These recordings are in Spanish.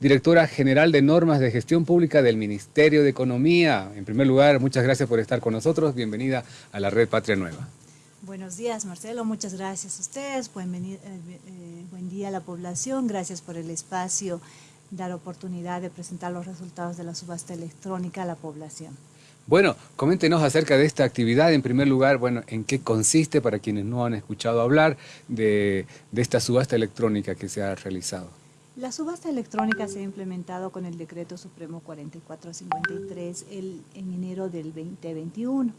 directora general de normas de gestión pública del Ministerio de Economía. En primer lugar, muchas gracias por estar con nosotros. Bienvenida a la Red Patria Nueva. Buenos días, Marcelo. Muchas gracias a ustedes. Buen, eh, eh, buen día a la población. Gracias por el espacio, dar oportunidad de presentar los resultados de la subasta electrónica a la población. Bueno, coméntenos acerca de esta actividad. En primer lugar, bueno, ¿en qué consiste para quienes no han escuchado hablar de, de esta subasta electrónica que se ha realizado? La subasta electrónica se ha implementado con el Decreto Supremo 4453 el, en enero del 2021.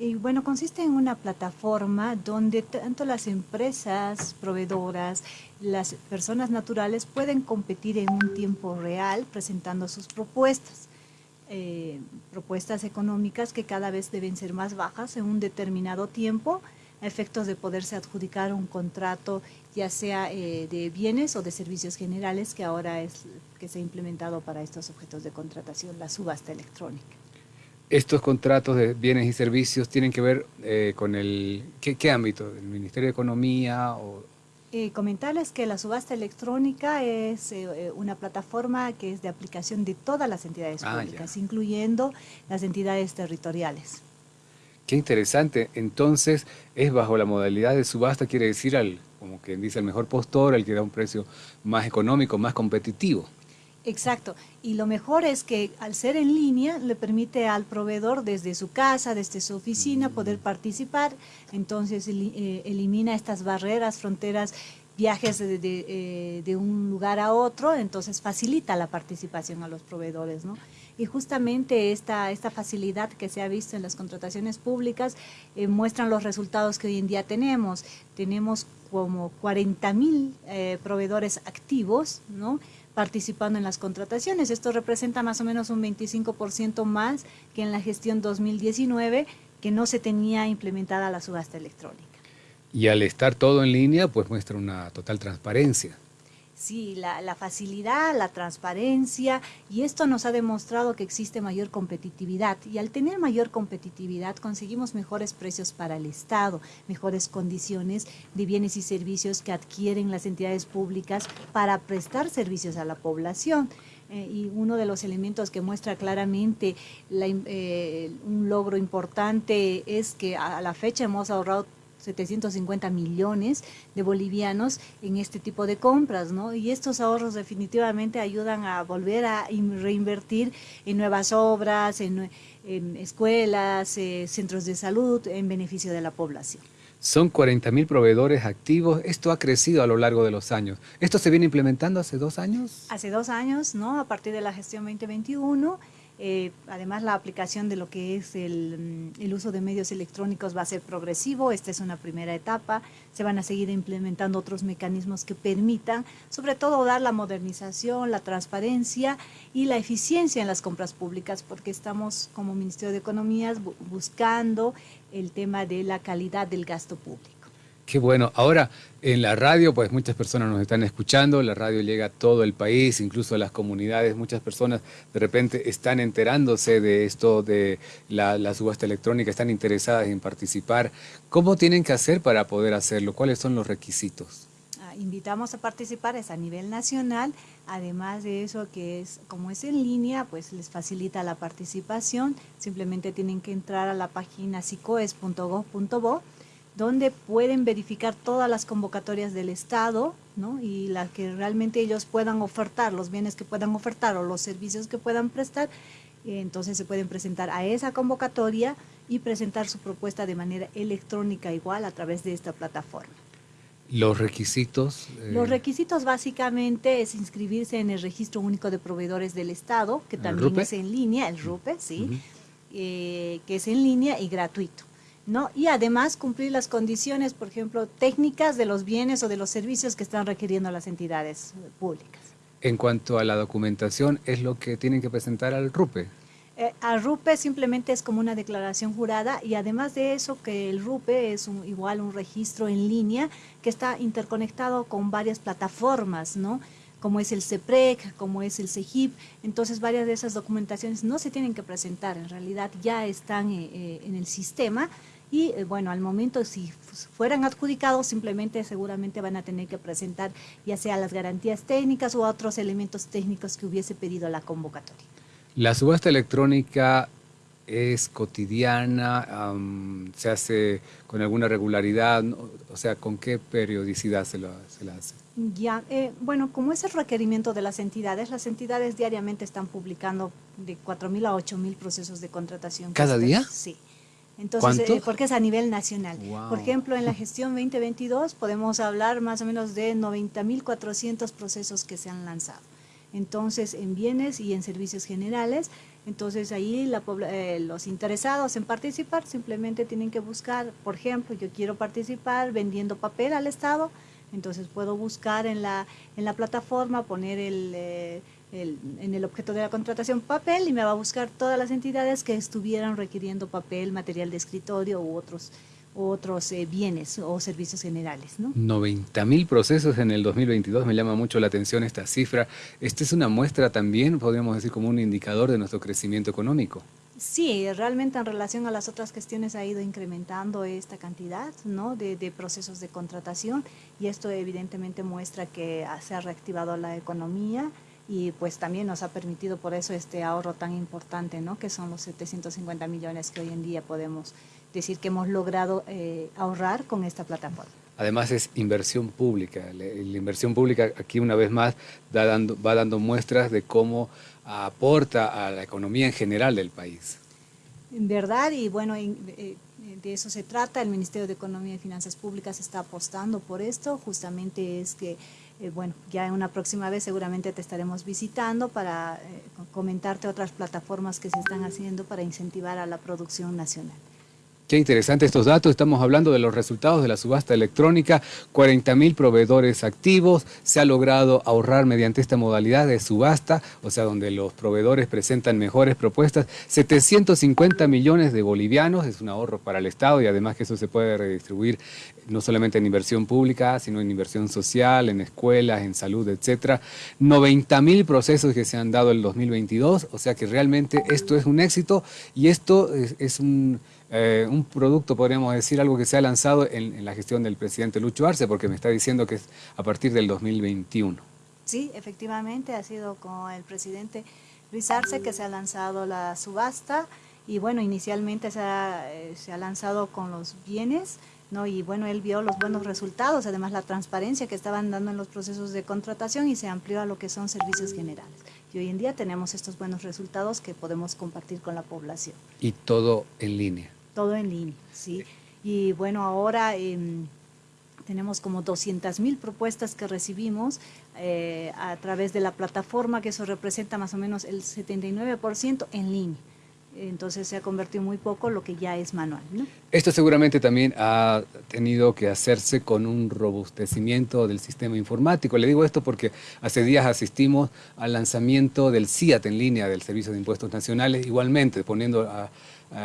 Y bueno, consiste en una plataforma donde tanto las empresas proveedoras, las personas naturales pueden competir en un tiempo real presentando sus propuestas. Eh, propuestas económicas que cada vez deben ser más bajas en un determinado tiempo a efectos de poderse adjudicar un contrato ya sea eh, de bienes o de servicios generales, que ahora es que se ha implementado para estos objetos de contratación, la subasta electrónica. ¿Estos contratos de bienes y servicios tienen que ver eh, con el... ¿qué, ámbito? ¿El Ministerio de Economía o...? Eh, comentarles que la subasta electrónica es una plataforma que es de aplicación de todas las entidades ah, públicas, incluyendo las entidades territoriales. Qué interesante. Entonces, es bajo la modalidad de subasta, quiere decir al como quien dice, el mejor postor, el que da un precio más económico, más competitivo. Exacto. Y lo mejor es que al ser en línea le permite al proveedor desde su casa, desde su oficina, mm. poder participar. Entonces eh, elimina estas barreras, fronteras, viajes de, eh, de, un lugar a otro. Entonces facilita la participación a los proveedores. ¿no? Y justamente esta, esta facilidad que se ha visto en las contrataciones públicas eh, muestran los resultados que hoy en día tenemos. Tenemos como 40 mil eh, proveedores activos, ¿no? participando en las contrataciones. Esto representa más o menos un 25% más que en la gestión 2019, que no se tenía implementada la subasta electrónica. Y al estar todo en línea, pues muestra una total transparencia. Sí, la, facilidad, la transparencia y esto nos ha demostrado que existe mayor competitividad y al tener mayor competitividad conseguimos mejores precios para el Estado, mejores condiciones de bienes y servicios que adquieren las entidades públicas para prestar servicios a la población. Eh, y uno de los elementos que muestra claramente eh, un logro importante es que a la fecha hemos ahorrado 750 millones de bolivianos en este tipo de compras, ¿no? Y estos ahorros definitivamente ayudan a volver a reinvertir en nuevas obras, en, escuelas, eh, centros de salud, en beneficio de la población. Son 40 mil proveedores activos. Esto ha crecido a lo largo de los años. ¿Esto se viene implementando hace dos años? Hace dos años, ¿no? A partir de la gestión 2021 eh, además, la aplicación de lo que es mm, el, uso de medios electrónicos va a ser progresivo. Esta es una primera etapa. Se van a seguir implementando otros mecanismos que permitan, sobre todo, dar la modernización, la transparencia y la eficiencia en las compras públicas, porque estamos como Ministerio de Economía buscando el tema de la calidad del gasto público. Qué bueno. Ahora, en la radio, pues muchas personas nos están escuchando, la radio llega a todo el país, incluso a las comunidades, muchas personas de repente están enterándose de esto, de la, subasta electrónica, están interesadas en participar. ¿Cómo tienen que hacer para poder hacerlo? ¿Cuáles son los requisitos? Ah, invitamos a participar, es a nivel nacional, además de eso que es, como es en línea, pues les facilita la participación, simplemente tienen que entrar a la página sicoes.gov.bo donde pueden verificar todas las convocatorias del Estado ¿no? y las que realmente ellos puedan ofertar, los bienes que puedan ofertar o los servicios que puedan prestar, entonces se pueden presentar a esa convocatoria y presentar su propuesta de manera electrónica igual a través de esta plataforma. ¿Los requisitos? Eh, los requisitos básicamente es inscribirse en el Registro Único de Proveedores del Estado, que también es en línea, el RUPE, sí, eh, que es en línea y gratuito. ¿No? Y además cumplir las condiciones, por ejemplo, técnicas de los bienes o de los servicios que están requiriendo las entidades públicas. En cuanto a la documentación, ¿es lo que tienen que presentar al RUPE? Eh, al RUPE simplemente es como una declaración jurada y además de eso que el RUPE es igual un registro en línea que está interconectado con varias plataformas, ¿no? Como es el CEPREC, como es el CEGIP, entonces varias de esas documentaciones no se tienen que presentar, en realidad ya están eh, eh, en el sistema y eh, bueno, al momento si fueran adjudicados simplemente seguramente van a tener que presentar ya sea las garantías técnicas u otros elementos técnicos que hubiese pedido la convocatoria. La subasta electrónica es cotidiana, se hace con alguna regularidad, o sea, ¿con qué periodicidad se, la hace? Ya, eh, bueno, como es el requerimiento de las entidades, las entidades diariamente están publicando de 4.000 a 8.000 procesos de contratación. ¿Cada día? Sí. Entonces, eh, porque es a nivel nacional. Por ejemplo, en la gestión 2022 podemos hablar más o menos de 90.400 procesos que se han lanzado. Entonces, en bienes y en servicios generales, entonces ahí la, eh, los interesados en participar simplemente tienen que buscar, por ejemplo, yo quiero participar vendiendo papel al Estado, entonces puedo buscar en la, en la plataforma, poner el, eh, el, en el objeto de la contratación papel y me va a buscar todas las entidades que estuvieran requiriendo papel, material de escritorio u otros otros eh, bienes o servicios generales. ¿no? 90 mil procesos en el 2022, me llama mucho la atención esta cifra. ¿Esta es una muestra también, podríamos decir, como un indicador de nuestro crecimiento económico? Sí, realmente en relación a las otras cuestiones ha ido incrementando esta cantidad ¿no? de, de procesos de contratación y esto evidentemente muestra que se ha reactivado la economía y pues también nos ha permitido por eso este ahorro tan importante, ¿no? que son los 750 millones que hoy en día podemos decir que hemos logrado eh, ahorrar con esta plataforma. Además es inversión pública. La, inversión pública aquí una vez más da dando, va dando muestras de cómo aporta a la economía en general del país. En verdad, y bueno, eh, de eso se trata. El Ministerio de Economía y Finanzas Públicas está apostando por esto. Justamente es que, eh, bueno, ya en una próxima vez seguramente te estaremos visitando para comentarte otras plataformas que se están haciendo para incentivar a la producción nacional. Qué interesante estos datos, estamos hablando de los resultados de la subasta electrónica, 40 mil proveedores activos, se ha logrado ahorrar mediante esta modalidad de subasta, o sea, donde los proveedores presentan mejores propuestas, 750 millones de bolivianos, es un ahorro para el Estado y además que eso se puede redistribuir no solamente en inversión pública, sino en inversión social, en escuelas, en salud, etcétera. 90 mil procesos que se han dado el 2022, o sea que realmente esto es un éxito y esto es un eh, un producto, podríamos decir, algo que se ha lanzado en, la gestión del presidente Lucho Arce, porque me está diciendo que es a partir del 2021. Sí, efectivamente, ha sido con el presidente Luis Arce que se ha lanzado la subasta y bueno, inicialmente se ha, eh, se ha lanzado con los bienes, ¿no? y bueno, él vio los buenos resultados, además la transparencia que estaban dando en los procesos de contratación y se amplió a lo que son servicios generales. Y hoy en día tenemos estos buenos resultados que podemos compartir con la población. Y todo en línea todo en línea, ¿sí? Y bueno, ahora em, tenemos como 200 mil propuestas que recibimos eh, a través de la plataforma, que eso representa más o menos el 79% en línea. Entonces se ha convertido muy poco lo que ya es manual. Esto seguramente también ha tenido que hacerse con un robustecimiento del sistema informático. Le digo esto porque hace días asistimos al lanzamiento del CIAT en línea, del Servicio de Impuestos Nacionales, igualmente poniendo a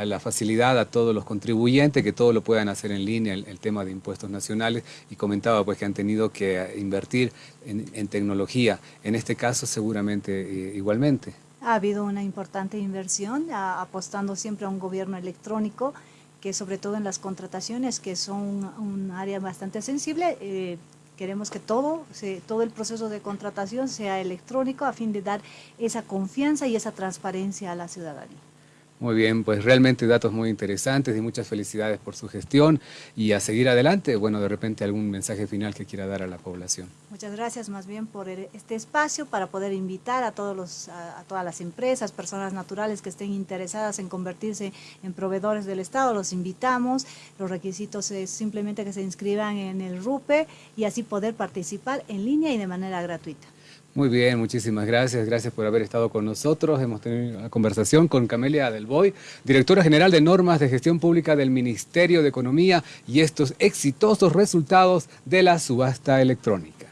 la facilidad a todos los contribuyentes, que todo lo puedan hacer en línea, el, tema de impuestos nacionales, y comentaba pues que han tenido que invertir en, tecnología, en este caso seguramente eh, igualmente. Ha habido una importante inversión, apostando siempre a un gobierno electrónico, que sobre todo en las contrataciones, que son un área bastante sensible, eh, queremos que todo, todo el proceso de contratación sea electrónico a fin de dar esa confianza y esa transparencia a la ciudadanía. Muy bien, pues realmente datos muy interesantes y muchas felicidades por su gestión y a seguir adelante, bueno, de repente algún mensaje final que quiera dar a la población. Muchas gracias más bien por este espacio para poder invitar a, todos los, a, todas las empresas, personas naturales que estén interesadas en convertirse en proveedores del Estado, los invitamos, los requisitos es simplemente que se inscriban en el RUPE y así poder participar en línea y de manera gratuita. Muy bien, muchísimas gracias. Gracias por haber estado con nosotros. Hemos tenido una conversación con Camelia Delboy, directora general de Normas de Gestión Pública del Ministerio de Economía y estos exitosos resultados de la subasta electrónica.